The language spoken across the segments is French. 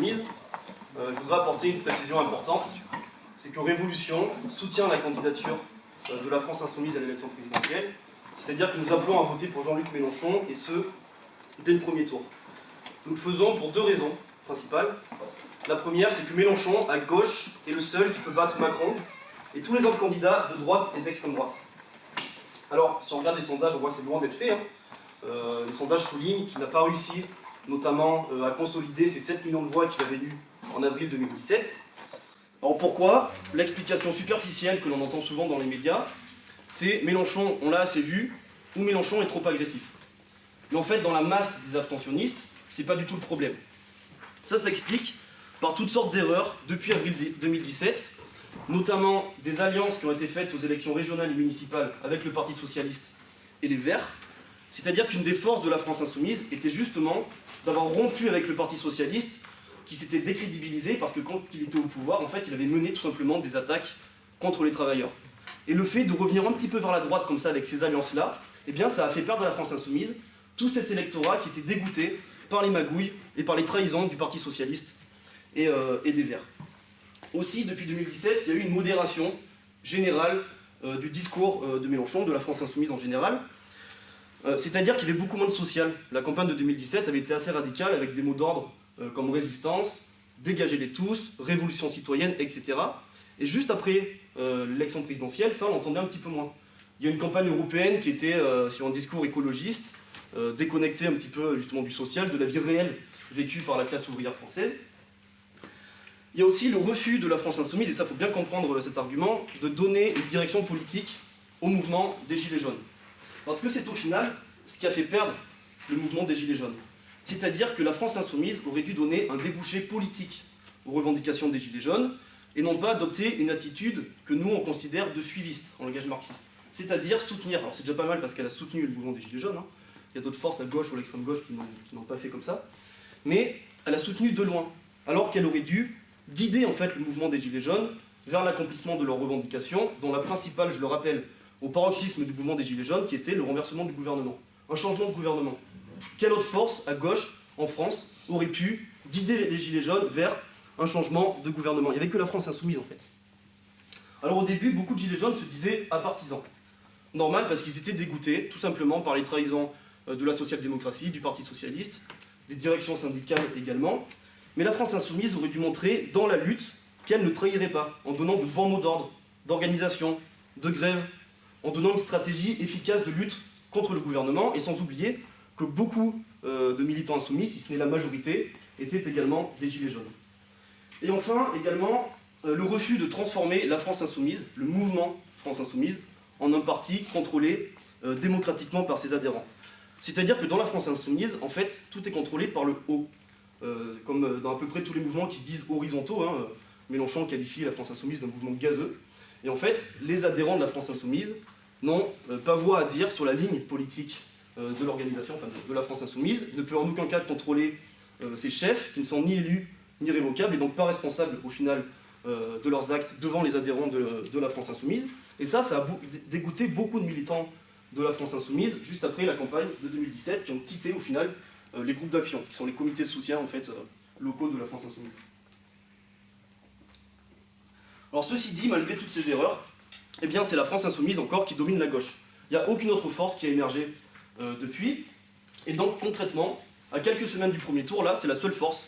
Euh, je voudrais apporter une précision importante, c'est que Révolution soutient la candidature euh, de la France Insoumise à l'élection présidentielle, c'est-à-dire que nous appelons à voter pour Jean-Luc Mélenchon, et ce, dès le premier tour. Nous le faisons pour deux raisons principales. La première, c'est que Mélenchon, à gauche, est le seul qui peut battre Macron, et tous les autres candidats de droite et d'extrême droite. Alors, si on regarde les sondages, on voit que c'est loin d'être fait. Hein. Euh, les sondages soulignent qu'il n'a pas réussi, notamment, à consolider ces 7 millions de voix qu'il avait eues en avril 2017. Alors pourquoi? L'explication superficielle que l'on entend souvent dans les médias, c'est Mélenchon, on l'a assez vu, ou Mélenchon est trop agressif. Mais en fait, dans la masse des abstentionnistes, c'est pas du tout le problème. Ça s'explique par toutes sortes d'erreurs depuis avril 2017, notamment des alliances qui ont été faites aux élections régionales et municipales avec le Parti Socialiste et les Verts, c'est-à-dire qu'une des forces de la France Insoumise était justement d'avoir rompu avec le Parti Socialiste qui s'était décrédibilisé parce que quand il était au pouvoir, en fait, il avait mené tout simplement des attaques contre les travailleurs. Et le fait de revenir un petit peu vers la droite comme ça avec ces alliances-là, eh bien ça a fait perdre à la France Insoumise tout cet électorat qui était dégoûté par les magouilles et par les trahisons du Parti Socialiste et, euh, des Verts. Aussi, depuis 2017, il y a eu une modération générale euh, du discours euh, de Mélenchon, de la France Insoumise en général, c'est-à-dire qu'il y avait beaucoup moins de social. La campagne de 2017 avait été assez radicale avec des mots d'ordre euh, comme résistance, dégagez-les tous, révolution citoyenne, etc. Et juste après euh, l'élection présidentielle, ça on l'entendait un petit peu moins. Il y a une campagne européenne qui était euh, sur un discours écologiste, déconnecté un petit peu justement du social, de la vie réelle vécue par la classe ouvrière française. Il y a aussi le refus de la France Insoumise, et ça faut bien comprendre cet argument, de donner une direction politique au mouvement des Gilets jaunes. Parce que c'est au final ce qui a fait perdre le mouvement des Gilets jaunes. C'est-à-dire que la France insoumise aurait dû donner un débouché politique aux revendications des Gilets jaunes, et non pas adopter une attitude que nous on considère de suiviste en langage marxiste. C'est-à-dire soutenir, alors c'est déjà pas mal parce qu'elle a soutenu le mouvement des Gilets jaunes, hein. il y a d'autres forces à gauche ou à l'extrême gauche qui n'ont pas fait comme ça, mais elle a soutenu de loin, alors qu'elle aurait dû guider en fait le mouvement des Gilets jaunes vers l'accomplissement de leurs revendications, dont la principale, je le rappelle, au paroxysme du mouvement des Gilets jaunes, qui était le renversement du gouvernement. Un changement de gouvernement quelle autre force à gauche, en France, aurait pu guider les Gilets jaunes vers un changement de gouvernement? Il n'y avait que la France insoumise en fait. Alors au début, beaucoup de Gilets jaunes se disaient apartisans. Normal parce qu'ils étaient dégoûtés, tout simplement par les trahisons euh, de la social-démocratie, du Parti Socialiste, des directions syndicales également. Mais la France insoumise aurait dû montrer dans la lutte qu'elle ne trahirait pas, en donnant de bons mots d'ordre, d'organisation, de grève, en donnant une stratégie efficace de lutte contre le gouvernement, et sans oublier que beaucoup euh, de militants insoumis, si ce n'est la majorité, étaient également des gilets jaunes. Et enfin, également, euh, le refus de transformer la France insoumise, le mouvement France insoumise, en un parti contrôlé euh, démocratiquement par ses adhérents. C'est-à-dire que dans la France insoumise, en fait, tout est contrôlé par le haut. comme dans à peu près tous les mouvements qui se disent horizontaux, hein, Mélenchon qualifie la France insoumise d'un mouvement gazeux. Et en fait, les adhérents de la France insoumise n'ont pas voix à dire sur la ligne politique euh, de l'organisation, enfin de, la France Insoumise. Il ne peut en aucun cas contrôler euh, ses chefs, qui ne sont ni élus ni révocables, et donc pas responsables au final euh, de leurs actes devant les adhérents de, la France Insoumise. Et ça, ça a dégoûté beaucoup de militants de la France Insoumise, juste après la campagne de 2017, qui ont quitté au final les groupes d'action, qui sont les comités de soutien en fait, locaux de la France Insoumise. Alors ceci dit, malgré toutes ces erreurs, eh bien c'est la France Insoumise encore qui domine la gauche. Il n'y a aucune autre force qui a émergé euh, depuis. Et donc concrètement, à quelques semaines du premier tour, là, c'est la seule force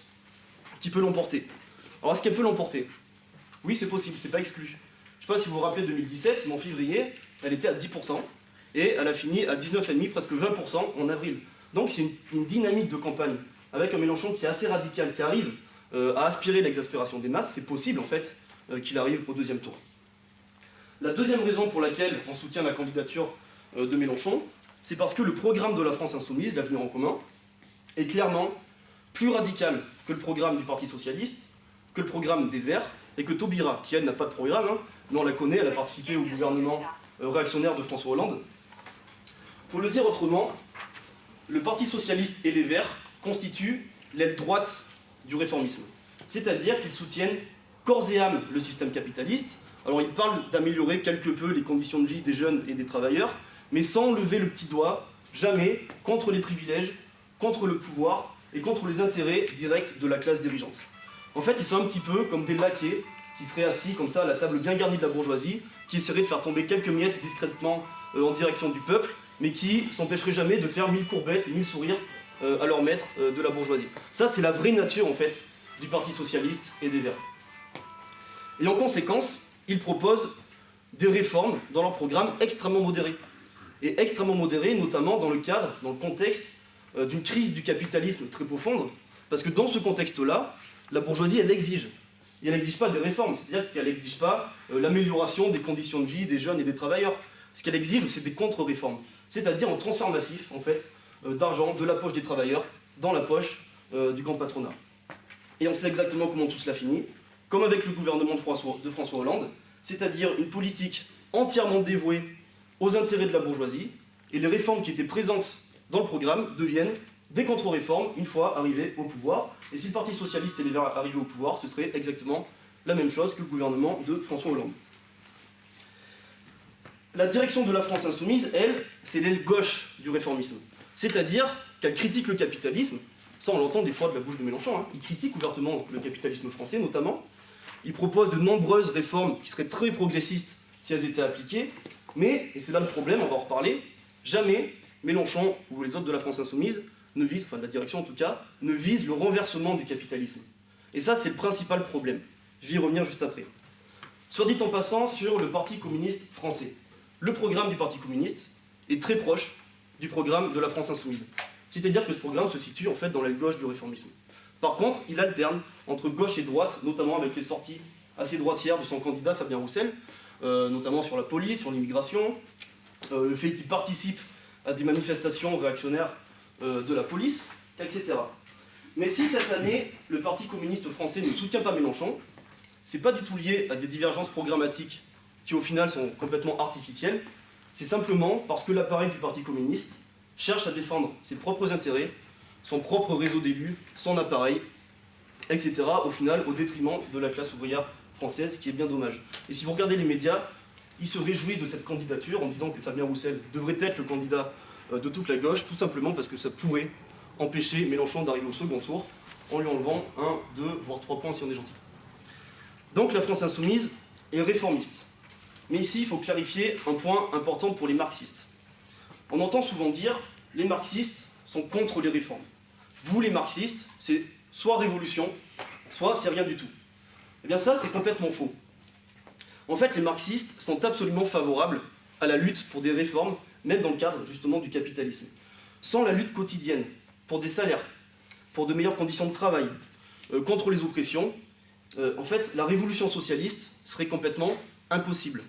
qui peut l'emporter. Alors est-ce qu'elle peut l'emporter? Oui, c'est possible, c'est pas exclu. Je sais pas si vous vous rappelez 2017, mais en février, elle était à 10%, et elle a fini à 19,5%, presque 20% en avril. Donc c'est une, dynamique de campagne, avec un Mélenchon qui est assez radical, qui arrive euh, à aspirer l'exaspération des masses, c'est possible en fait qu'il arrive au deuxième tour. La deuxième raison pour laquelle on soutient la candidature de Mélenchon, c'est parce que le programme de la France Insoumise, l'avenir en commun, est clairement plus radical que le programme du Parti Socialiste, que le programme des Verts, et que Taubira, qui elle n'a pas de programme, hein, mais on la connaît, elle a participé au gouvernement euh, réactionnaire de François Hollande. Pour le dire autrement, le Parti Socialiste et les Verts constituent l'aile droite du réformisme. C'est-à-dire qu'ils soutiennent corps et âme le système capitaliste. Alors ils parlent d'améliorer quelque peu les conditions de vie des jeunes et des travailleurs, mais sans lever le petit doigt, jamais, contre les privilèges, contre le pouvoir et contre les intérêts directs de la classe dirigeante. En fait, ils sont un petit peu comme des laquais qui seraient assis comme ça à la table bien garnie de la bourgeoisie, qui essaieraient de faire tomber quelques miettes discrètement euh, en direction du peuple, mais qui s'empêcheraient jamais de faire mille courbettes et mille sourires euh, à leur maître euh, de la bourgeoisie. Ça, c'est la vraie nature, en fait, du Parti Socialiste et des Verts. Et en conséquence, ils proposent des réformes dans leur programme extrêmement modérés. Et extrêmement modérés, notamment dans le cadre, dans le contexte d'une crise du capitalisme très profonde, parce que dans ce contexte-là, la bourgeoisie, elle exige et elle n'exige pas des réformes, c'est-à-dire qu'elle n'exige pas euh, l'amélioration des conditions de vie des jeunes et des travailleurs. Ce qu'elle exige, c'est des contre-réformes, c'est-à-dire un transfert massif, en fait, euh, d'argent de la poche des travailleurs dans la poche euh, du grand patronat. Et on sait exactement comment tout cela finit, comme avec le gouvernement de François, de François Hollande, c'est-à-dire une politique entièrement dévouée aux intérêts de la bourgeoisie, et les réformes qui étaient présentes dans le programme deviennent des contre-réformes une fois arrivés au pouvoir. Et si le Parti Socialiste et les Verts arrivaient au pouvoir, ce serait exactement la même chose que le gouvernement de François Hollande. La direction de la France insoumise, elle, c'est l'aile gauche du réformisme. C'est-à-dire qu'elle critique le capitalisme, ça on l'entend des fois de la bouche de Mélenchon, hein. il critique ouvertement le capitalisme français notamment, il propose de nombreuses réformes qui seraient très progressistes si elles étaient appliquées, mais, et c'est là le problème, on va en reparler, jamais Mélenchon ou les autres de la France insoumise ne vise, enfin la direction en tout cas, ne vise le renversement du capitalisme. Et ça, c'est le principal problème. Je vais y revenir juste après. Soit dit en passant sur le Parti communiste français. Le programme du Parti communiste est très proche du programme de la France insoumise. C'est-à-dire que ce programme se situe en fait dans l'aile gauche du réformisme. Par contre, il alterne entre gauche et droite, notamment avec les sorties assez droitières de son candidat Fabien Roussel, euh, notamment sur la police, sur l'immigration, euh, le fait qu'il participe à des manifestations réactionnaires euh, de la police, etc. Mais si cette année, le Parti communiste français ne soutient pas Mélenchon, c'est pas du tout lié à des divergences programmatiques qui au final sont complètement artificielles, c'est simplement parce que l'appareil du Parti communiste cherche à défendre ses propres intérêts, son propre réseau d'élus, son appareil, etc. au final au détriment de la classe ouvrière française, ce qui est bien dommage. Et si vous regardez les médias, ils se réjouissent de cette candidature en disant que Fabien Roussel devrait être le candidat euh, de toute la gauche, tout simplement parce que ça pourrait empêcher Mélenchon d'arriver au second tour en lui enlevant un, deux, voire trois points si on est gentil. Donc la France insoumise est réformiste. Mais ici, il faut clarifier un point important pour les marxistes. On entend souvent dire les marxistes sont contre les réformes. Vous, les marxistes, c'est soit révolution, soit c'est rien du tout. Eh bien ça, c'est complètement faux. En fait, les marxistes sont absolument favorables à la lutte pour des réformes même dans le cadre justement du capitalisme. Sans la lutte quotidienne pour des salaires, pour de meilleures conditions de travail, euh, contre les oppressions, euh, en fait, la révolution socialiste serait complètement impossible.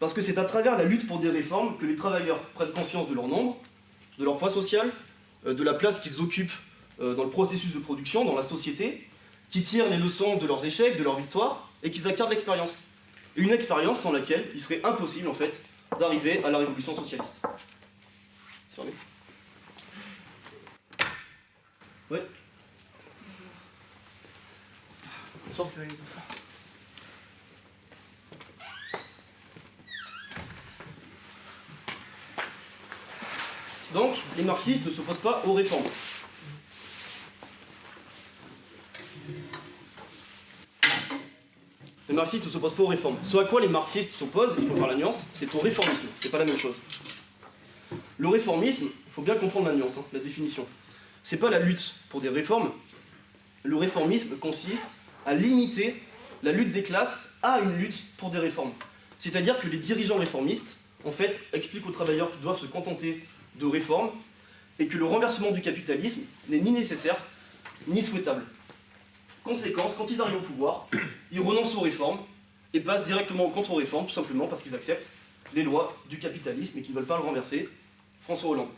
Parce que c'est à travers la lutte pour des réformes que les travailleurs prennent conscience de leur nombre, de leur poids social, euh, de la place qu'ils occupent dans le processus de production, dans la société, qui tirent les leçons de leurs échecs, de leurs victoires, et qu'ils acquièrent l'expérience. Une expérience sans laquelle il serait impossible, en fait, d'arriver à la révolution socialiste. C'est fermé Ouais Bonjour. Donc, les marxistes ne s'opposent pas aux réformes. Les marxistes ne s'opposent pas aux réformes. Ce à quoi les marxistes s'opposent, il faut faire la nuance, c'est au réformisme. C'est pas la même chose. Le réformisme, il faut bien comprendre la nuance, hein, la définition. C'est pas la lutte pour des réformes. Le réformisme consiste à limiter la lutte des classes à une lutte pour des réformes. C'est-à-dire que les dirigeants réformistes, en fait, expliquent aux travailleurs qu'ils doivent se contenter de réformes et que le renversement du capitalisme n'est ni nécessaire ni souhaitable. Conséquence, quand ils arrivent au pouvoir, ils renoncent aux réformes et passent directement aux contre-réformes, tout simplement parce qu'ils acceptent les lois du capitalisme et qu'ils ne veulent pas le renverser. François Hollande.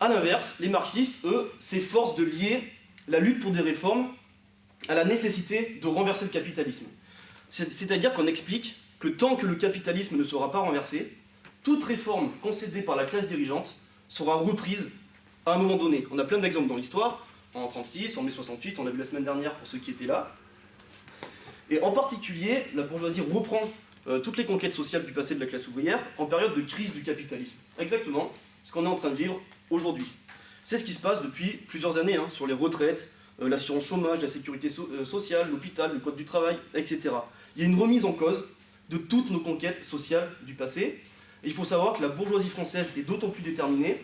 A l'inverse, les marxistes, eux, s'efforcent de lier la lutte pour des réformes à la nécessité de renverser le capitalisme. C'est-à-dire qu'on explique que tant que le capitalisme ne sera pas renversé, toute réforme concédée par la classe dirigeante sera reprise à un moment donné. On a plein d'exemples dans l'histoire en 36, en mai 68, on a vu la semaine dernière pour ceux qui étaient là. Et en particulier, la bourgeoisie reprend euh, toutes les conquêtes sociales du passé de la classe ouvrière en période de crise du capitalisme. Exactement ce qu'on est en train de vivre aujourd'hui. C'est ce qui se passe depuis plusieurs années, hein, sur les retraites, euh, l'assurance chômage, la sécurité euh, sociale, l'hôpital, le code du travail, etc. Il y a une remise en cause de toutes nos conquêtes sociales du passé. Et il faut savoir que la bourgeoisie française est d'autant plus déterminée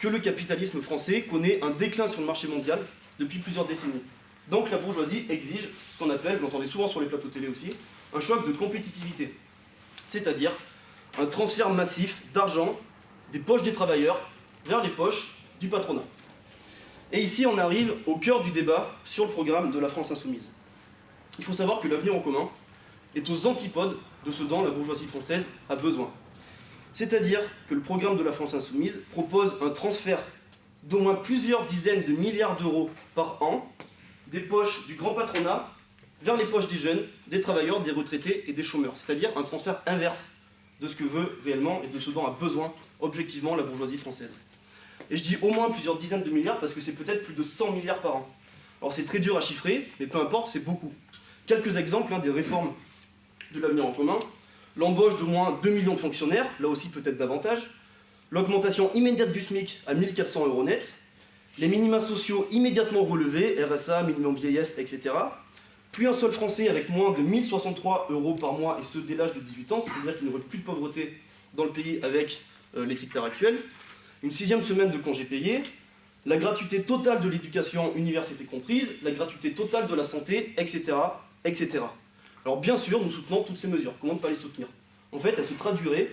que le capitalisme français connaît un déclin sur le marché mondial depuis plusieurs décennies. Donc la bourgeoisie exige ce qu'on appelle, vous l'entendez souvent sur les plateaux télé aussi, un choc de compétitivité. C'est-à-dire un transfert massif d'argent des poches des travailleurs vers les poches du patronat. Et ici, on arrive au cœur du débat sur le programme de la France Insoumise. Il faut savoir que l'avenir en commun est aux antipodes de ce dont la bourgeoisie française a besoin. C'est-à-dire que le programme de la France Insoumise propose un transfert d'au moins plusieurs dizaines de milliards d'euros par an des poches du grand patronat vers les poches des jeunes, des travailleurs, des retraités et des chômeurs. C'est-à-dire un transfert inverse de ce que veut réellement et de ce dont a besoin objectivement la bourgeoisie française. Et je dis au moins plusieurs dizaines de milliards parce que c'est peut-être plus de 100 milliards par an. Alors c'est très dur à chiffrer, mais peu importe, c'est beaucoup. Quelques exemples hein, des réformes de l'avenir en commun. L'embauche d'au moins 2 millions de fonctionnaires, là aussi peut-être davantage. L'augmentation immédiate du SMIC à 1400 euros net. Les minima sociaux immédiatement relevés, RSA, minimum vieillesse, etc. Puis un seul Français avec moins de 1063 euros par mois, et ce dès l'âge de 18 ans, c'est-à-dire qu'il n'y aurait plus de pauvreté dans le pays avec euh, les critères actuels. Une sixième semaine de congés payés, la gratuité totale de l'éducation, université comprise, la gratuité totale de la santé, etc., etc. Alors bien sûr, nous soutenons toutes ces mesures. Comment ne pas les soutenir? En fait, elles se traduiraient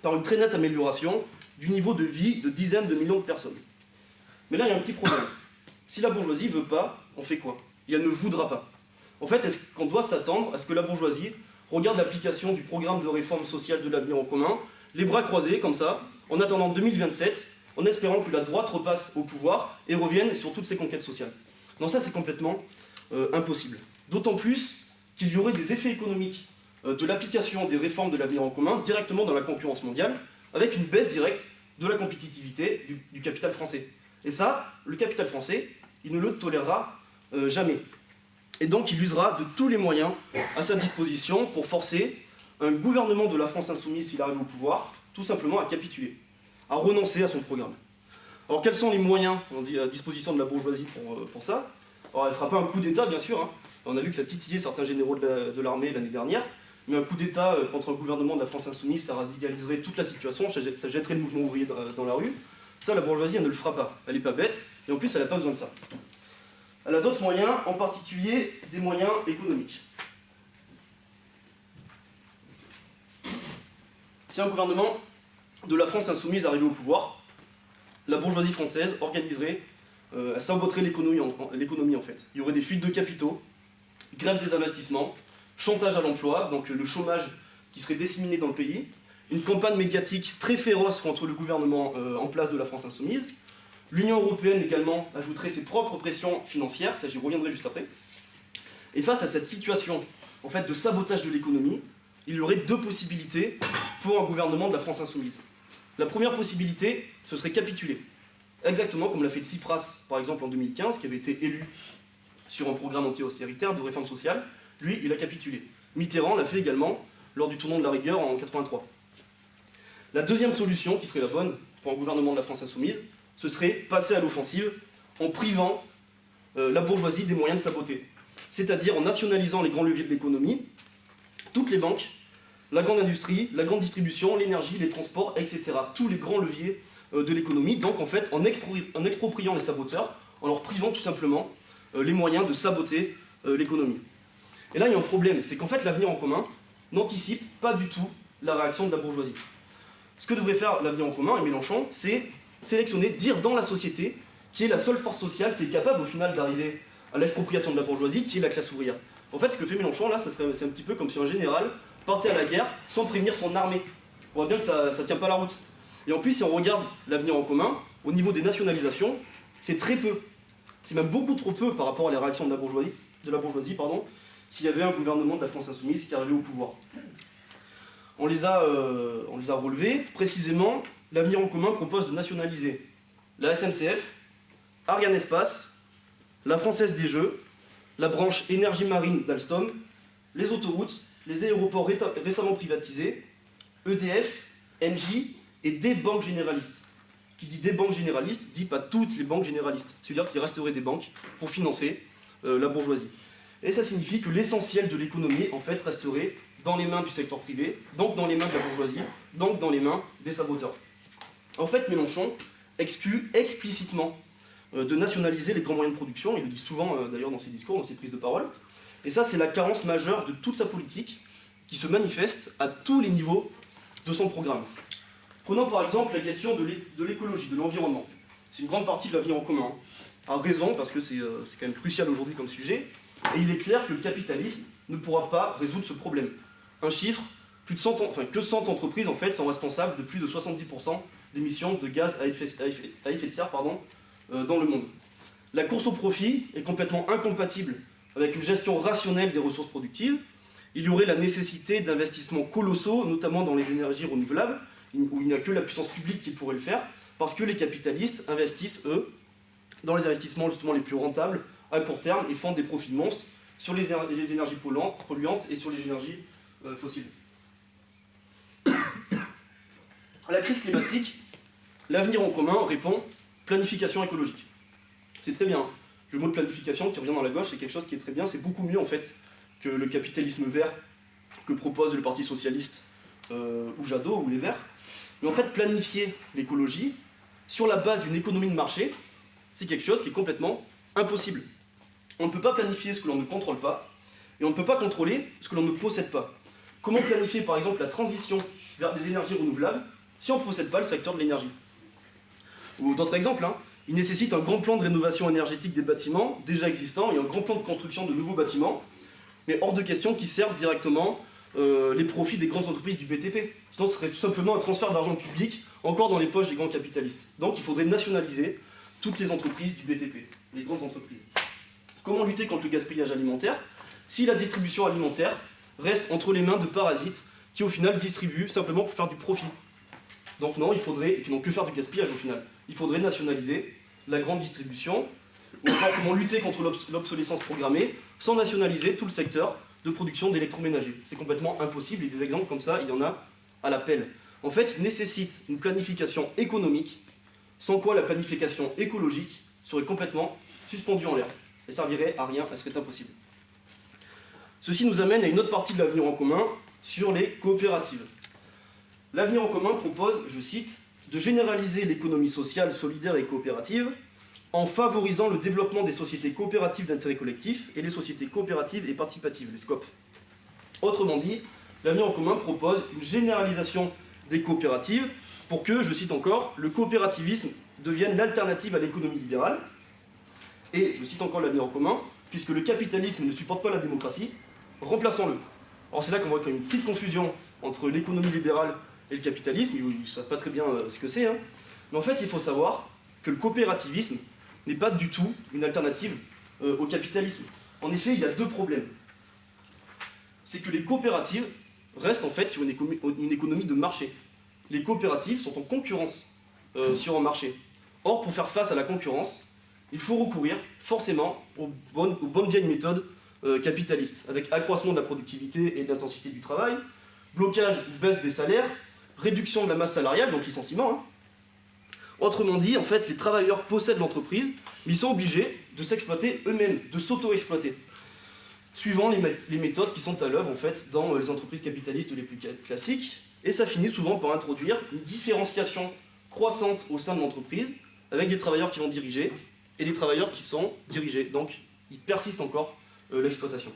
par une très nette amélioration du niveau de vie de dizaines de millions de personnes. Mais là, il y a un petit problème. Si la bourgeoisie veut pas, on fait quoi? Et elle ne voudra pas. En fait, est-ce qu'on doit s'attendre à ce que la bourgeoisie regarde l'application du programme de réforme sociale de l'avenir en commun, les bras croisés comme ça, en attendant 2027, en espérant que la droite repasse au pouvoir et revienne sur toutes ses conquêtes sociales? Non, ça c'est complètement euh, impossible. D'autant plus qu'il y aurait des effets économiques euh, de l'application des réformes de l'avenir en commun directement dans la concurrence mondiale, avec une baisse directe de la compétitivité du, capital français. Et ça, le capital français, il ne le tolérera euh, jamais. Et donc il usera de tous les moyens à sa disposition pour forcer un gouvernement de la France insoumise, s'il arrive au pouvoir, tout simplement à capituler, à renoncer à son programme. Alors quels sont les moyens à disposition de la bourgeoisie pour, euh, ça? Alors elle fera pas un coup d'État, bien sûr. Hein. On a vu que ça titillait certains généraux de l'armée l'année dernière. Mais un coup d'État euh, contre un gouvernement de la France insoumise, ça radicaliserait toute la situation, ça jetterait le mouvement ouvrier dans la rue. Ça, la bourgeoisie, elle ne le fera pas. Elle n'est pas bête, et en plus, elle n'a pas besoin de ça. Elle a d'autres moyens, en particulier des moyens économiques. Si un gouvernement de la France insoumise arrivait au pouvoir, la bourgeoisie française organiserait, euh, elle saboterait l'économie en, en, fait. Il y aurait des fuites de capitaux, grève des investissements, chantage à l'emploi, donc le chômage qui serait disséminé dans le pays, une campagne médiatique très féroce contre le gouvernement euh, en place de la France insoumise, L'Union européenne également ajouterait ses propres pressions financières, ça j'y reviendrai juste après. Et face à cette situation en fait, de sabotage de l'économie, il y aurait deux possibilités pour un gouvernement de la France insoumise. La première possibilité, ce serait capituler. Exactement comme l'a fait Tsipras, par exemple, en 2015, qui avait été élu sur un programme anti-austéritaire de réforme sociale. Lui, il a capitulé. Mitterrand l'a fait également lors du tournant de la rigueur en 83. La deuxième solution, qui serait la bonne pour un gouvernement de la France insoumise, ce serait passer à l'offensive en privant euh, la bourgeoisie des moyens de saboter. C'est-à-dire en nationalisant les grands leviers de l'économie, toutes les banques, la grande industrie, la grande distribution, l'énergie, les transports, etc. Tous les grands leviers euh, de l'économie, donc en fait en, expropriant les saboteurs, en leur privant tout simplement euh, les moyens de saboter l'économie. Et là il y a un problème, c'est qu'en fait l'avenir en commun n'anticipe pas du tout la réaction de la bourgeoisie. Ce que devrait faire l'avenir en commun et Mélenchon, c'est sélectionner, dire dans la société qui est la seule force sociale qui est capable au final d'arriver à l'expropriation de la bourgeoisie, qui est la classe ouvrière. En fait, ce que fait Mélenchon là, c'est un petit peu comme si un général partait à la guerre sans prévenir son armée. On voit bien que ça ne tient pas la route. Et en plus, si on regarde l'avenir en commun, au niveau des nationalisations, c'est très peu. C'est même beaucoup trop peu par rapport à la réaction de la bourgeoisie, de la bourgeoisie pardon, s'il y avait un gouvernement de la France insoumise qui arrivait au pouvoir. On les a, euh, on les a relevés, précisément l'avenir en commun propose de nationaliser la SNCF, Ariane Espace, la Française des Jeux, la branche énergie marine d'Alstom, les autoroutes, les aéroports récemment privatisés, EDF, Engie et des banques généralistes. qui dit des banques généralistes, dit pas toutes les banques généralistes. C'est-à-dire qu'il resterait des banques pour financer euh, la bourgeoisie. Et ça signifie que l'essentiel de l'économie, en fait, resterait dans les mains du secteur privé, donc dans les mains de la bourgeoisie, donc dans les mains des saboteurs. En fait, Mélenchon exclut explicitement euh, de nationaliser les grands moyens de production, il le dit souvent euh, d'ailleurs dans ses discours, dans ses prises de parole, et ça c'est la carence majeure de toute sa politique, qui se manifeste à tous les niveaux de son programme. Prenons par exemple la question de l'écologie, de l'environnement. C'est une grande partie de l'avenir en commun. A raison, parce que euh, c'est quand même crucial aujourd'hui comme sujet, et il est clair que le capitalisme ne pourra pas résoudre ce problème. Un chiffre, plus de 100, enfin, que 100 entreprises en fait sont responsables de plus de 70% d'émissions de gaz à effet, de serre pardon, euh, dans le monde. La course au profit est complètement incompatible avec une gestion rationnelle des ressources productives. Il y aurait la nécessité d'investissements colossaux, notamment dans les énergies renouvelables, où il n'y a que la puissance publique qui pourrait le faire, parce que les capitalistes investissent, eux, dans les investissements justement les plus rentables à court terme et font des profits monstres sur les, énergies polluantes et sur les énergies euh, fossiles. à la crise climatique, l'avenir en commun répond planification écologique. C'est très bien. Le mot de planification qui revient dans la gauche, c'est quelque chose qui est très bien. C'est beaucoup mieux en fait que le capitalisme vert que propose le Parti Socialiste euh, ou Jadot ou les Verts. Mais en fait, planifier l'écologie sur la base d'une économie de marché, c'est quelque chose qui est complètement impossible. On ne peut pas planifier ce que l'on ne contrôle pas, et on ne peut pas contrôler ce que l'on ne possède pas. Comment planifier par exemple la transition vers des énergies renouvelables si on ne possède pas le secteur de l'énergie? Ou d'autres exemples, hein. il nécessite un grand plan de rénovation énergétique des bâtiments déjà existants et un grand plan de construction de nouveaux bâtiments, mais hors de question qui servent directement euh, les profits des grandes entreprises du BTP. Sinon, ce serait tout simplement un transfert d'argent public encore dans les poches des grands capitalistes. Donc il faudrait nationaliser toutes les entreprises du BTP, les grandes entreprises. Comment lutter contre le gaspillage alimentaire? Si la distribution alimentaire reste entre les mains de parasites qui au final distribuent simplement pour faire du profit Donc non, il faudrait, et qui n'ont que faire du gaspillage au final, il faudrait nationaliser la grande distribution, ou enfin comment lutter contre l'obsolescence programmée sans nationaliser tout le secteur de production d'électroménager. C'est complètement impossible, et des exemples comme ça, il y en a à l'appel. En fait, il nécessite une planification économique, sans quoi la planification écologique serait complètement suspendue en l'air, et servirait à rien, elle serait impossible. Ceci nous amène à une autre partie de l'avenir en commun, sur les coopératives. L'avenir en commun propose, je cite, de généraliser l'économie sociale, solidaire et coopérative en favorisant le développement des sociétés coopératives d'intérêt collectif et les sociétés coopératives et participatives, les SCOP. Autrement dit, l'avenir en commun propose une généralisation des coopératives pour que, je cite encore, le coopérativisme devienne l'alternative à l'économie libérale. Et, je cite encore l'avenir en commun, puisque le capitalisme ne supporte pas la démocratie, remplaçons-le. Alors c'est là qu'on voit qu'il y a une petite confusion entre l'économie libérale et le capitalisme, ils ne savent pas très bien euh, ce que c'est, hein. mais en fait il faut savoir que le coopérativisme n'est pas du tout une alternative euh, au capitalisme. En effet, il y a deux problèmes. C'est que les coopératives restent en fait sur une économie, de marché. Les coopératives sont en concurrence euh, sur un marché. Or, pour faire face à la concurrence, il faut recourir forcément aux bonnes, vieilles méthodes euh, capitalistes, avec accroissement de la productivité et de l'intensité du travail, blocage ou baisse des salaires, réduction de la masse salariale, donc licenciement, hein, Autrement dit, en fait, les travailleurs possèdent l'entreprise, mais ils sont obligés de s'exploiter eux-mêmes, de s'auto-exploiter, suivant les, méthodes qui sont à l'œuvre en fait dans les entreprises capitalistes les plus classiques, et ça finit souvent par introduire une différenciation croissante au sein de l'entreprise, avec des travailleurs qui vont diriger et des travailleurs qui sont dirigés. Donc, il persiste encore euh, l'exploitation.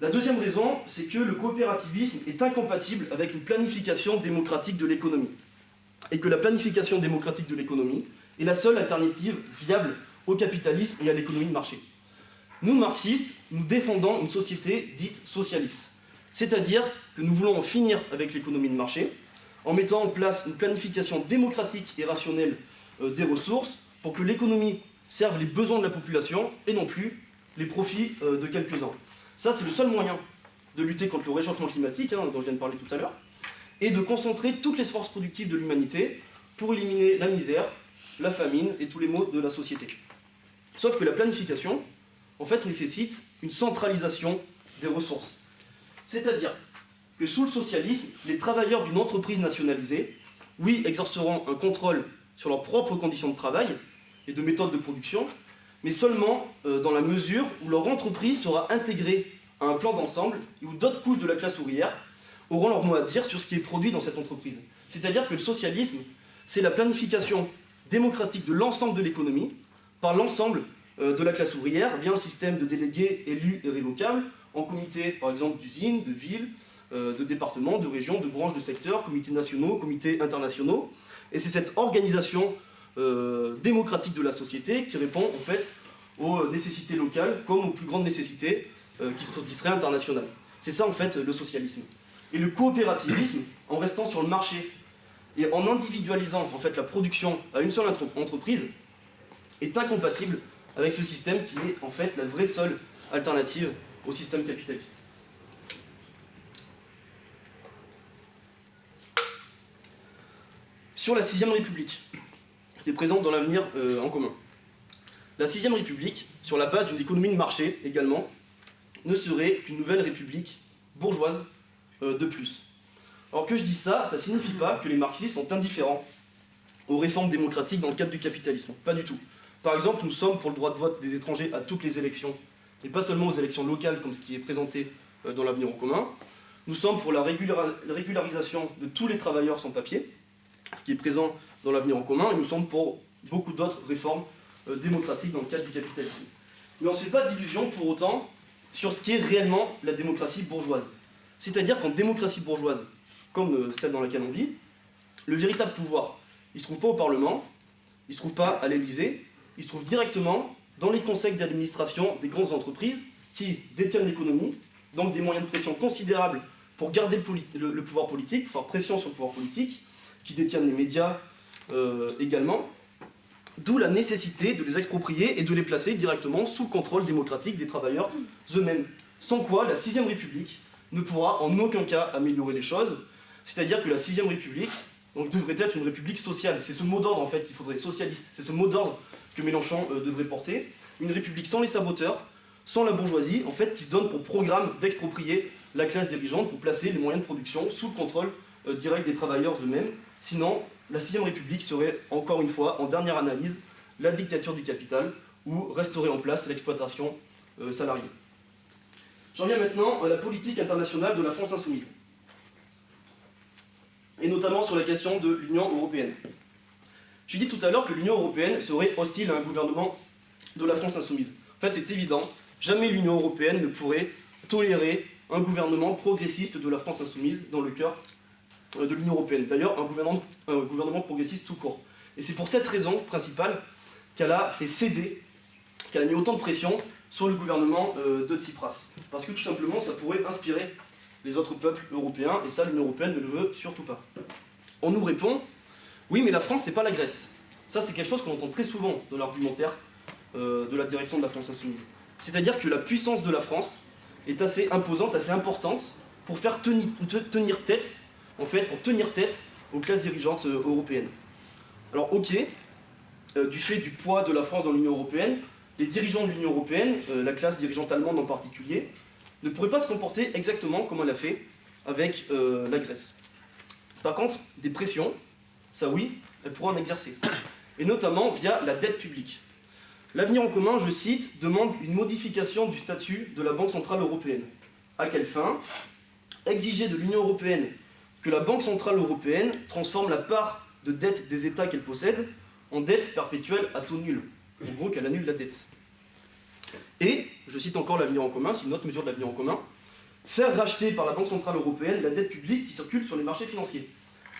La deuxième raison, c'est que le coopérativisme est incompatible avec une planification démocratique de l'économie et que la planification démocratique de l'économie est la seule alternative viable au capitalisme et à l'économie de marché. Nous, marxistes, nous défendons une société dite socialiste. C'est-à-dire que nous voulons en finir avec l'économie de marché en mettant en place une planification démocratique et rationnelle euh, des ressources pour que l'économie serve les besoins de la population et non plus les profits euh, de quelques-uns. Ça, c'est le seul moyen de lutter contre le réchauffement climatique, hein, dont je viens de parler tout à l'heure, et de concentrer toutes les forces productives de l'humanité pour éliminer la misère, la famine et tous les maux de la société. Sauf que la planification, en fait, nécessite une centralisation des ressources. C'est-à-dire que sous le socialisme, les travailleurs d'une entreprise nationalisée oui, exerceront un contrôle sur leurs propres conditions de travail et de méthodes de production, mais seulement euh, dans la mesure où leur entreprise sera intégrée à un plan d'ensemble et où d'autres couches de la classe ouvrière auront leur mot à dire sur ce qui est produit dans cette entreprise. C'est-à-dire que le socialisme, c'est la planification démocratique de l'ensemble de l'économie par l'ensemble euh, de la classe ouvrière via un système de délégués élus et révocables en comités, par exemple, d'usines, de villes, euh, de départements, de régions, de branches de secteurs, comités nationaux, comités internationaux. Et c'est cette organisation euh, démocratique de la société qui répond en fait aux nécessités locales comme aux plus grandes nécessités euh, qui, seraient internationales. C'est ça en fait le socialisme. Et le coopérativisme, en restant sur le marché et en individualisant en fait la production à une seule entreprise, est incompatible avec ce système qui est en fait la vraie seule alternative au système capitaliste. Sur la sixième République, est présente dans l'avenir euh, en commun. La sixième République, sur la base d'une économie de marché également, ne serait qu'une nouvelle République bourgeoise euh, de plus. Alors que je dis ça, ça ne signifie pas que les marxistes sont indifférents aux réformes démocratiques dans le cadre du capitalisme. Pas du tout. Par exemple, nous sommes pour le droit de vote des étrangers à toutes les élections, et pas seulement aux élections locales comme ce qui est présenté euh, dans l'avenir en commun. Nous sommes pour la régularisation de tous les travailleurs sans papier, ce qui est présent dans l'avenir en commun, et nous sommes pour beaucoup d'autres réformes euh, démocratiques dans le cadre du capitalisme. Mais on ne se fait pas d'illusions pour autant sur ce qui est réellement la démocratie bourgeoise. C'est-à-dire qu'en démocratie bourgeoise, comme euh, celle dans laquelle on vit, le véritable pouvoir, il ne se trouve pas au Parlement, il ne se trouve pas à l'Élysée, il se trouve directement dans les conseils d'administration des grandes entreprises qui détiennent l'économie, donc des moyens de pression considérables pour garder le, pouvoir politique, faire pression sur le pouvoir politique, qui détiennent les médias euh, également, d'où la nécessité de les exproprier et de les placer directement sous le contrôle démocratique des travailleurs eux-mêmes. Sans quoi, la sixième République ne pourra en aucun cas améliorer les choses, c'est-à-dire que la sixième République donc, devrait être une République sociale. C'est ce mot d'ordre en fait qu'il faudrait, socialiste, c'est ce mot d'ordre que Mélenchon euh, devrait porter. Une République sans les saboteurs, sans la bourgeoisie, en fait, qui se donne pour programme d'exproprier la classe dirigeante pour placer les moyens de production sous le contrôle euh, direct des travailleurs eux-mêmes. Sinon, la sixième République serait, encore une fois, en dernière analyse, la dictature du capital, ou resterait en place l'exploitation euh, salariée. J'en viens maintenant à la politique internationale de la France insoumise, et notamment sur la question de l'Union européenne. J'ai dit tout à l'heure que l'Union européenne serait hostile à un gouvernement de la France insoumise. En fait, c'est évident, jamais l'Union européenne ne pourrait tolérer un gouvernement progressiste de la France insoumise dans le cœur de l'Union européenne. D'ailleurs, un gouvernement, progressiste tout court. Et c'est pour cette raison principale qu'elle a fait céder, qu'elle a mis autant de pression sur le gouvernement euh, de Tsipras. Parce que tout simplement, ça pourrait inspirer les autres peuples européens, et ça, l'Union européenne ne le veut surtout pas. On nous répond, oui, mais la France, c'est pas la Grèce. Ça, c'est quelque chose qu'on entend très souvent dans l'argumentaire euh, de la direction de la France insoumise. C'est-à-dire que la puissance de la France est assez imposante, assez importante, pour faire tenir tête, en fait, pour tenir tête aux classes dirigeantes euh, européennes. Alors, ok, euh, du fait du poids de la France dans l'Union européenne, les dirigeants de l'Union européenne, la classe dirigeante allemande en particulier, ne pourraient pas se comporter exactement comme elle a fait avec la Grèce. Par contre, des pressions, ça oui, elle pourra en exercer. Et notamment via la dette publique. L'avenir en commun, je cite, demande une modification du statut de la Banque Centrale Européenne. À quelle fin? Exiger de l'Union Européenne que la Banque Centrale Européenne transforme la part de dette des États qu'elle possède en dette perpétuelle à taux nul. En gros, qu'elle annule la dette. Et, je cite encore l'avenir en commun, c'est une autre mesure de l'avenir en commun, faire racheter par la Banque Centrale Européenne la dette publique qui circule sur les marchés financiers.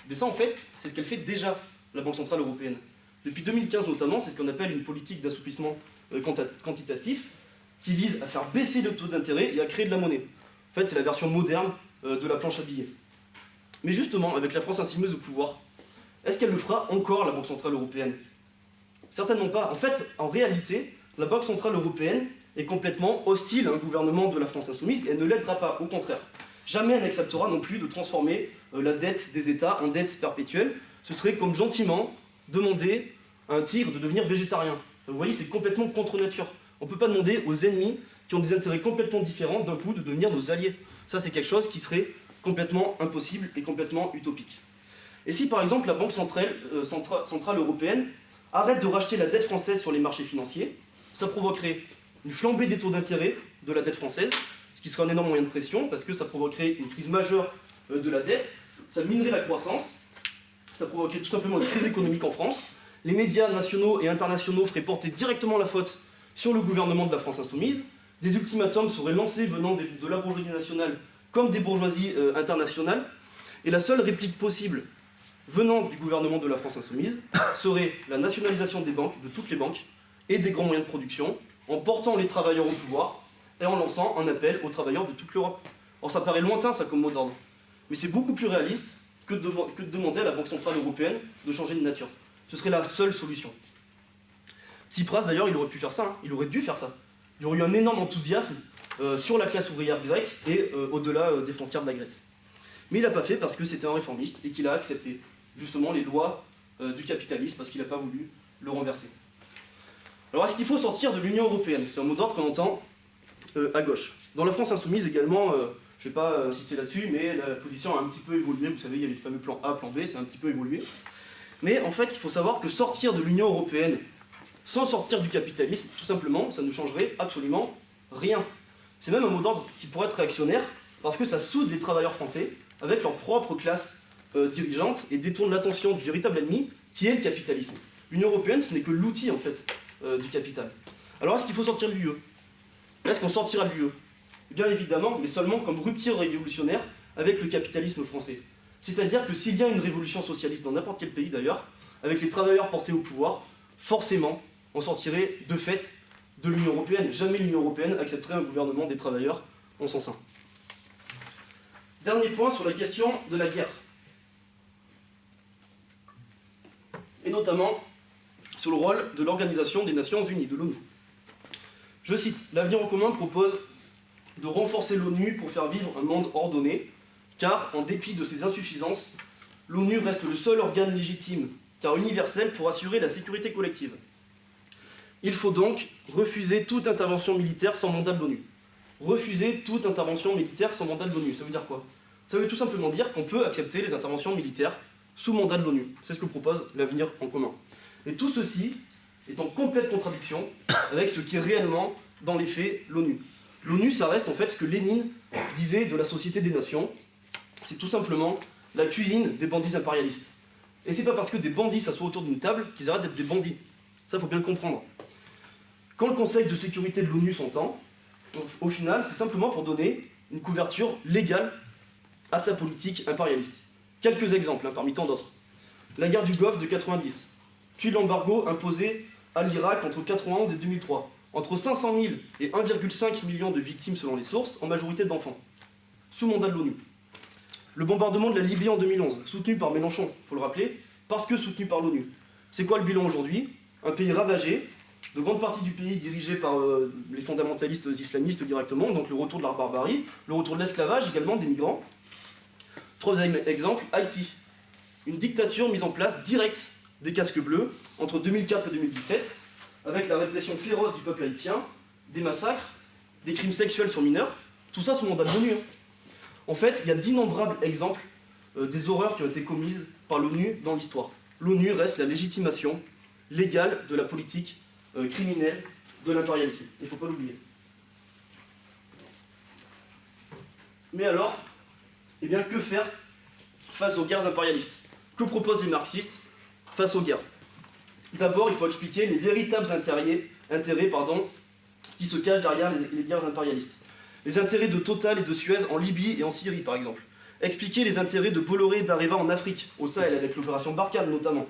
Mais ça, en fait, c'est ce qu'elle fait déjà, la Banque Centrale Européenne. Depuis 2015 notamment, c'est ce qu'on appelle une politique d'assouplissement euh, quantitatif qui vise à faire baisser le taux d'intérêt et à créer de la monnaie. En fait, c'est la version moderne euh, de la planche à billets. Mais justement, avec la France insoumise au pouvoir, est-ce qu'elle le fera encore, la Banque Centrale Européenne? Certainement pas. En fait, en réalité, la Banque Centrale Européenne est complètement hostile à un gouvernement de la France insoumise et elle ne l'aidera pas, au contraire. Jamais elle n'acceptera non plus de transformer euh, la dette des États en dette perpétuelle. Ce serait comme gentiment demander à un tigre de devenir végétarien. Vous voyez, c'est complètement contre nature. On ne peut pas demander aux ennemis qui ont des intérêts complètement différents d'un coup de devenir nos alliés. Ça, c'est quelque chose qui serait complètement impossible et complètement utopique. Et si par exemple la Banque centrale, euh, centrale européenne arrête de racheter la dette française sur les marchés financiers, ça provoquerait une flambée des taux d'intérêt de la dette française, ce qui sera un énorme moyen de pression, parce que ça provoquerait une crise majeure euh, de la dette, ça minerait la croissance, ça provoquerait tout simplement une crise économique en France, les médias nationaux et internationaux feraient porter directement la faute sur le gouvernement de la France insoumise, des ultimatums seraient lancés venant de la bourgeoisie nationale comme des bourgeoisies euh, internationales, et la seule réplique possible venant du gouvernement de la France insoumise serait la nationalisation des banques, de toutes les banques, et des grands moyens de production, en portant les travailleurs au pouvoir et en lançant un appel aux travailleurs de toute l'Europe. Or ça paraît lointain ça comme mot d'ordre, mais c'est beaucoup plus réaliste que de, demander à la Banque Centrale Européenne de changer de nature. Ce serait la seule solution. Tsipras d'ailleurs il aurait pu faire ça, hein. il aurait dû faire ça. Il y aurait eu un énorme enthousiasme sur la classe ouvrière grecque et euh, au-delà euh, des frontières de la Grèce. Mais il n'a pas fait parce que c'était un réformiste et qu'il a accepté justement les lois du capitalisme parce qu'il n'a pas voulu le renverser. Alors est-ce qu'il faut sortir de l'Union Européenne? C'est un mot d'ordre qu'on entend à gauche. Dans la France insoumise également, je ne vais pas insister là-dessus, mais la position a un petit peu évolué. Vous savez, il y avait le fameux plan A, plan B, c'est un petit peu évolué. Mais en fait, il faut savoir que sortir de l'Union Européenne sans sortir du capitalisme, tout simplement, ça ne changerait absolument rien. C'est même un mot d'ordre qui pourrait être réactionnaire, parce que ça soude les travailleurs français avec leur propre classe euh, dirigeante et détourne l'attention du véritable ennemi, qui est le capitalisme. L'Union Européenne, ce n'est que l'outil, en fait, euh, du capital. Alors est-ce qu'il faut sortir de l'UE Est-ce qu'on sortira de l'UE Bien évidemment, mais seulement comme rupture révolutionnaire avec le capitalisme français. C'est-à-dire que s'il y a une révolution socialiste dans n'importe quel pays d'ailleurs, avec les travailleurs portés au pouvoir, forcément, on sortirait de fait de l'Union Européenne. Jamais l'Union Européenne accepterait un gouvernement des travailleurs en son sein. Dernier point sur la question de la guerre. Et notamment sur le rôle de l'Organisation des Nations Unies, de l'ONU. Je cite, L'avenir en commun propose de renforcer l'ONU pour faire vivre un monde ordonné, car, en dépit de ses insuffisances, l'ONU reste le seul organe légitime, car universel, pour assurer la sécurité collective. Il faut donc refuser toute intervention militaire sans mandat de l'ONU. Refuser toute intervention militaire sans mandat de l'ONU, ça veut dire quoi? Ça veut tout simplement dire qu'on peut accepter les interventions militaires sous mandat de l'ONU. C'est ce que propose l'avenir en commun. Et tout ceci est en complète contradiction avec ce qui est réellement, dans les faits, l'ONU. L'ONU, ça reste en fait ce que Lénine disait de la Société des Nations. C'est tout simplement la cuisine des bandits impérialistes. Et c'est pas parce que des bandits s'assoient autour d'une table qu'ils arrêtent d'être des bandits. Ça, faut bien le comprendre. Quand le Conseil de sécurité de l'ONU s'entend, au final, c'est simplement pour donner une couverture légale à sa politique impérialiste. Quelques exemples, hein, parmi tant d'autres. La guerre du Golfe de 90, puis l'embargo imposé à l'Irak entre 91 et 2003, entre 500 000 et 1,5 million de victimes selon les sources, en majorité d'enfants, sous mandat de l'ONU. Le bombardement de la Libye en 2011, soutenu par Mélenchon, faut le rappeler, parce que soutenu par l'ONU. C'est quoi le bilan aujourd'hui? Un pays ravagé, de grandes parties du pays dirigées par euh, les fondamentalistes islamistes directement, donc le retour de la barbarie, le retour de l'esclavage également des migrants. Troisième exemple, Haïti. Une dictature mise en place directe des casques bleus entre 2004 et 2017, avec la répression féroce du peuple haïtien, des massacres, des crimes sexuels sur mineurs, tout ça sous mandat de l'ONU. Hein. En fait, il y a d'innombrables exemples euh, des horreurs qui ont été commises par l'ONU dans l'histoire. L'ONU reste la légitimation légale de la politique euh, criminel de l'impérialisme. Il ne faut pas l'oublier. Mais alors, eh bien, que faire face aux guerres impérialistes? Que proposent les marxistes face aux guerres? D'abord, il faut expliquer les véritables intérêts, qui se cachent derrière les, les guerres impérialistes. Les intérêts de Total et de Suez en Libye et en Syrie, par exemple. Expliquer les intérêts de Bolloré et d'Areva en Afrique, au Sahel, avec l'opération Barkhane notamment.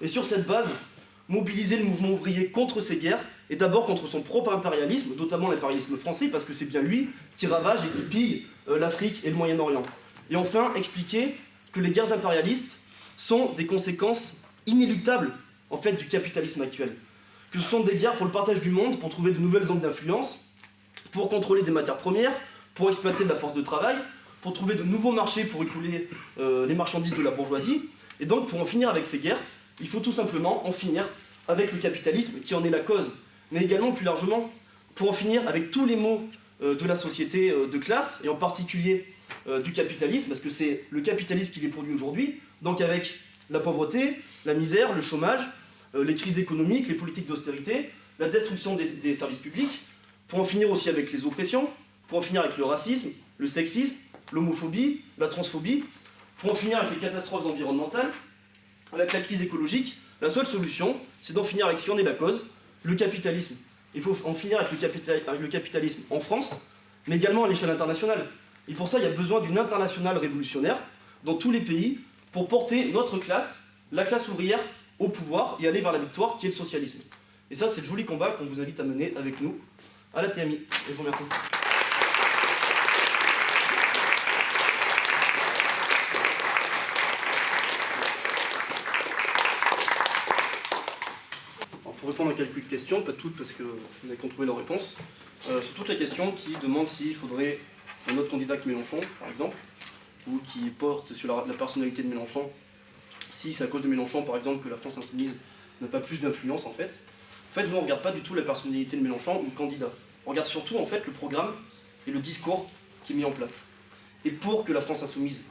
Et sur cette base, mobiliser le mouvement ouvrier contre ces guerres, et d'abord contre son propre impérialisme, notamment l'impérialisme français, parce que c'est bien lui qui ravage et qui pille euh, l'Afrique et le Moyen-Orient. Et enfin, expliquer que les guerres impérialistes sont des conséquences inéluctables en fait, du capitalisme actuel. Que ce sont des guerres pour le partage du monde, pour trouver de nouvelles zones d'influence, pour contrôler des matières premières, pour exploiter de la force de travail, pour trouver de nouveaux marchés pour écouler euh, les marchandises de la bourgeoisie. Et donc, pour en finir avec ces guerres, il faut tout simplement en finir avec le capitalisme qui en est la cause, mais également plus largement pour en finir avec tous les maux euh, de la société euh, de classe, et en particulier euh, du capitalisme, parce que c'est le capitalisme qui les produit aujourd'hui, donc avec la pauvreté, la misère, le chômage, les crises économiques, les politiques d'austérité, la destruction des, des services publics, pour en finir aussi avec les oppressions, pour en finir avec le racisme, le sexisme, l'homophobie, la transphobie, pour en finir avec les catastrophes environnementales, avec la crise écologique, la seule solution, c'est d'en finir avec ce qui en est la cause, le capitalisme. Il faut en finir avec le, capitalisme en France, mais également à l'échelle internationale. Et pour ça, il y a besoin d'une internationale révolutionnaire dans tous les pays pour porter notre classe, la classe ouvrière, au pouvoir et aller vers la victoire qui est le socialisme. Et ça, c'est le joli combat qu'on vous invite à mener avec nous à la TMI. Et je vous remercie. Répondre à quelques questions, pas toutes parce que vous avez trouvé leurs réponses, euh, sur toutes les questions qui demandent s'il faudrait un autre candidat que Mélenchon, par exemple, ou qui porte sur la, personnalité de Mélenchon, si c'est à cause de Mélenchon, par exemple, que la France Insoumise n'a pas plus d'influence, en fait. En fait, nous, on ne regarde pas du tout la personnalité de Mélenchon ou le candidat. On regarde surtout, en fait, le programme et le discours qui est mis en place. Et pour que la France Insoumise,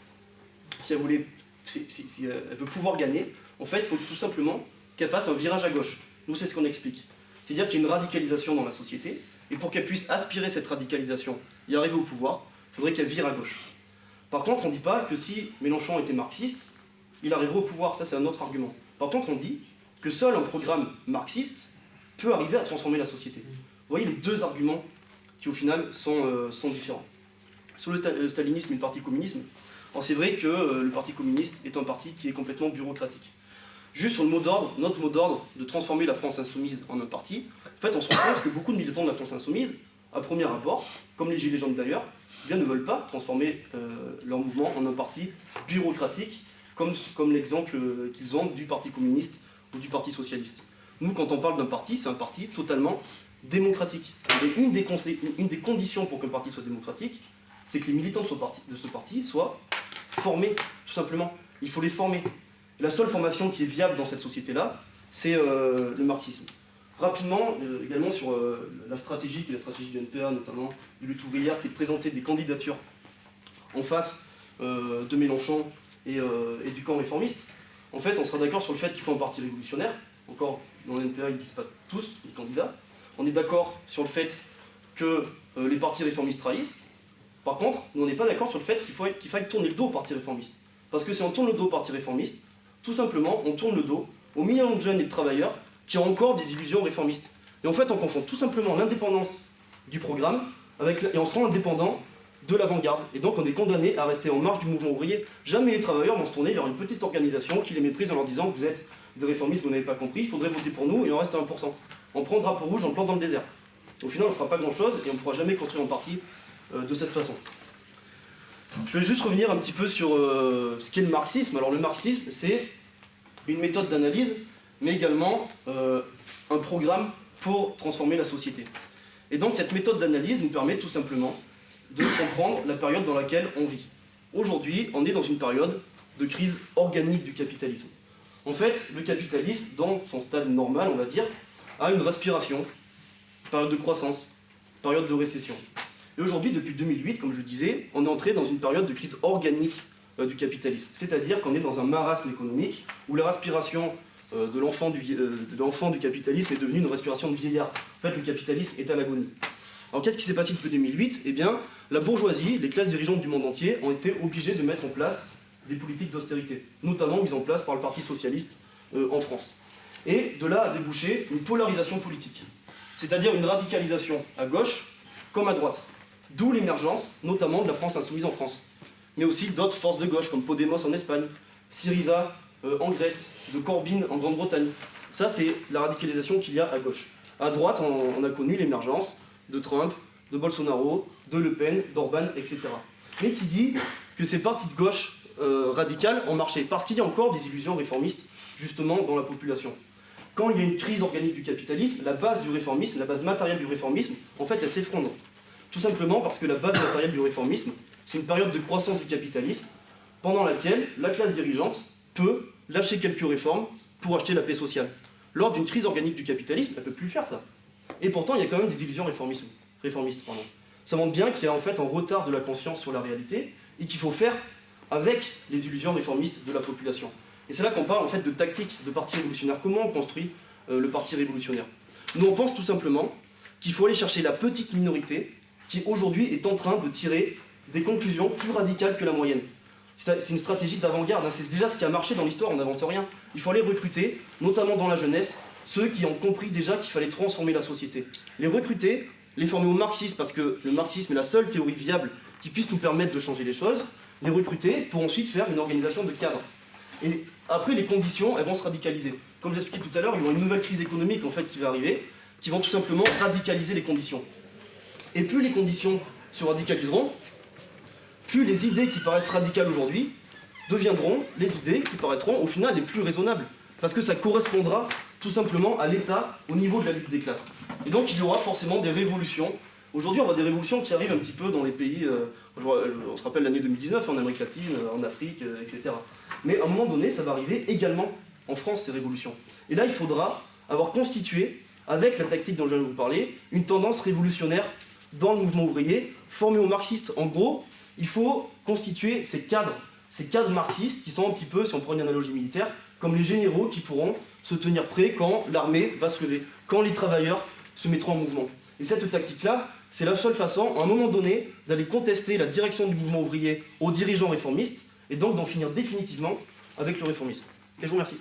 si elle, voulait, si, elle veut pouvoir gagner, en fait, il faut tout simplement qu'elle fasse un virage à gauche. Nous, c'est ce qu'on explique. C'est-à-dire qu'il y a une radicalisation dans la société, et pour qu'elle puisse aspirer cette radicalisation et arriver au pouvoir, il faudrait qu'elle vire à gauche. Par contre, on ne dit pas que si Mélenchon était marxiste, il arriverait au pouvoir, ça c'est un autre argument. Par contre, on dit que seul un programme marxiste peut arriver à transformer la société. Vous voyez les deux arguments qui au final sont, euh, différents. Sur le, stalinisme et le parti communisme, c'est vrai que euh, le parti communiste est un parti qui est complètement bureaucratique. Juste sur le mot d'ordre, notre mot d'ordre de transformer la France insoumise en un parti, en fait on se rend compte que beaucoup de militants de la France insoumise, à premier abord, comme les Gilets jaunes d'ailleurs, eh ne veulent pas transformer euh, leur mouvement en un parti bureaucratique, comme, comme l'exemple euh, qu'ils ont du Parti communiste ou du Parti socialiste. Nous, quand on parle d'un parti, c'est un parti totalement démocratique. Et une des, une des conditions pour qu'un parti soit démocratique, c'est que les militants de ce, parti, de ce parti soient formés, tout simplement. Il faut les former la seule formation qui est viable dans cette société-là, c'est euh, le marxisme. Rapidement, euh, également sur euh, la stratégie, qui est la stratégie du NPA, notamment du lutte ouvrière, qui est de présenter des candidatures en face de Mélenchon et, du camp réformiste. En fait, on sera d'accord sur le fait qu'il faut un parti révolutionnaire. Encore, dans le NPA, ils ne disent pas tous, les candidats. On est d'accord sur le fait que les partis réformistes trahissent. Par contre, on n'est pas d'accord sur le fait qu'il faille tourner le dos aux partis réformistes. Parce que si on tourne le dos aux partis réformistes, tout simplement, on tourne le dos aux millions de jeunes et de travailleurs qui ont encore des illusions réformistes. Et en fait, on confond tout simplement l'indépendance du programme avec, et on sera indépendant de l'avant-garde. Et donc on est condamné à rester en marge du mouvement ouvrier. Jamais les travailleurs vont se tourner vers une petite organisation qui les méprise en leur disant vous êtes des réformistes, vous n'avez pas compris, il faudrait voter pour nous et on reste à 1%. On prend drapeau rouge, on plante dans le désert. Au final, on ne fera pas grand-chose et on ne pourra jamais construire un parti euh, de cette façon. Je vais juste revenir un petit peu sur euh, ce qu'est le marxisme. Alors le marxisme, c'est une méthode d'analyse, mais également euh, un programme pour transformer la société. Et donc cette méthode d'analyse nous permet tout simplement de comprendre la période dans laquelle on vit. Aujourd'hui, on est dans une période de crise organique du capitalisme. En fait, le capitalisme, dans son stade normal, on va dire, a une respiration, période de croissance, période de récession. Et aujourd'hui, depuis 2008, comme je disais, on est entré dans une période de crise organique euh, du capitalisme. C'est-à-dire qu'on est dans un marasme économique où la respiration euh, de l'enfant du, euh, du, capitalisme est devenue une respiration de vieillard. En fait, le capitalisme est à l'agonie. Alors qu'est-ce qui s'est passé depuis 2008 Eh bien, la bourgeoisie, les classes dirigeantes du monde entier ont été obligées de mettre en place des politiques d'austérité, notamment mises en place par le Parti Socialiste en France. Et de là a débouché une polarisation politique, c'est-à-dire une radicalisation à gauche comme à droite. D'où l'émergence, notamment de la France insoumise en France, mais aussi d'autres forces de gauche, comme Podemos en Espagne, Syriza euh, en Grèce, de Corbyn en Grande-Bretagne. Ça, c'est la radicalisation qu'il y a à gauche. À droite, on, a connu l'émergence de Trump, de Bolsonaro, de Le Pen, d'Orban, etc. Mais qui dit que ces partis de gauche euh, radicales ont marché? Parce qu'il y a encore des illusions réformistes, justement, dans la population. Quand il y a une crise organique du capitalisme, la base du réformisme, la base matérielle du réformisme, en fait, elle s'effondre. Tout simplement parce que la base matérielle du réformisme, c'est une période de croissance du capitalisme pendant laquelle la classe dirigeante peut lâcher quelques réformes pour acheter la paix sociale. Lors d'une crise organique du capitalisme, elle ne peut plus faire ça. Et pourtant, il y a quand même des illusions réformistes. Pardon. Ça montre bien qu'il y a en fait un retard de la conscience sur la réalité, et qu'il faut faire avec les illusions réformistes de la population. Et c'est là qu'on parle en fait de tactique de parti révolutionnaire. Comment on construit euh, le parti révolutionnaire? Nous, on pense tout simplement qu'il faut aller chercher la petite minorité qui aujourd'hui est en train de tirer des conclusions plus radicales que la moyenne. C'est une stratégie d'avant-garde, hein. c'est déjà ce qui a marché dans l'histoire, on n'invente rien. Il faut aller recruter, notamment dans la jeunesse, ceux qui ont compris déjà qu'il fallait transformer la société. Les recruter, les former au marxisme, parce que le marxisme est la seule théorie viable qui puisse nous permettre de changer les choses, les recruter pour ensuite faire une organisation de cadre. Et après, les conditions, elles vont se radicaliser. Comme j'expliquais tout à l'heure, il y aura une nouvelle crise économique en fait, qui va arriver, qui vont tout simplement radicaliser les conditions. Et plus les conditions se radicaliseront, plus les idées qui paraissent radicales aujourd'hui deviendront les idées qui paraîtront au final les plus raisonnables. Parce que ça correspondra tout simplement à l'État au niveau de la lutte des classes. Et donc il y aura forcément des révolutions. Aujourd'hui on voit des révolutions qui arrivent un petit peu dans les pays, euh, on se rappelle l'année 2019 en Amérique latine, en Afrique, euh, etc. Mais à un moment donné ça va arriver également en France ces révolutions. Et là il faudra avoir constitué, avec la tactique dont je viens de vous parler, une tendance révolutionnaire dans le mouvement ouvrier, formé aux marxistes. En gros, il faut constituer ces cadres, ces cadres marxistes qui sont un petit peu, si on prend une analogie militaire, comme les généraux qui pourront se tenir prêts quand l'armée va se lever, quand les travailleurs se mettront en mouvement. Et cette tactique-là, c'est la seule façon, à un moment donné, d'aller contester la direction du mouvement ouvrier aux dirigeants réformistes, et donc d'en finir définitivement avec le réformisme. Et je vous remercie.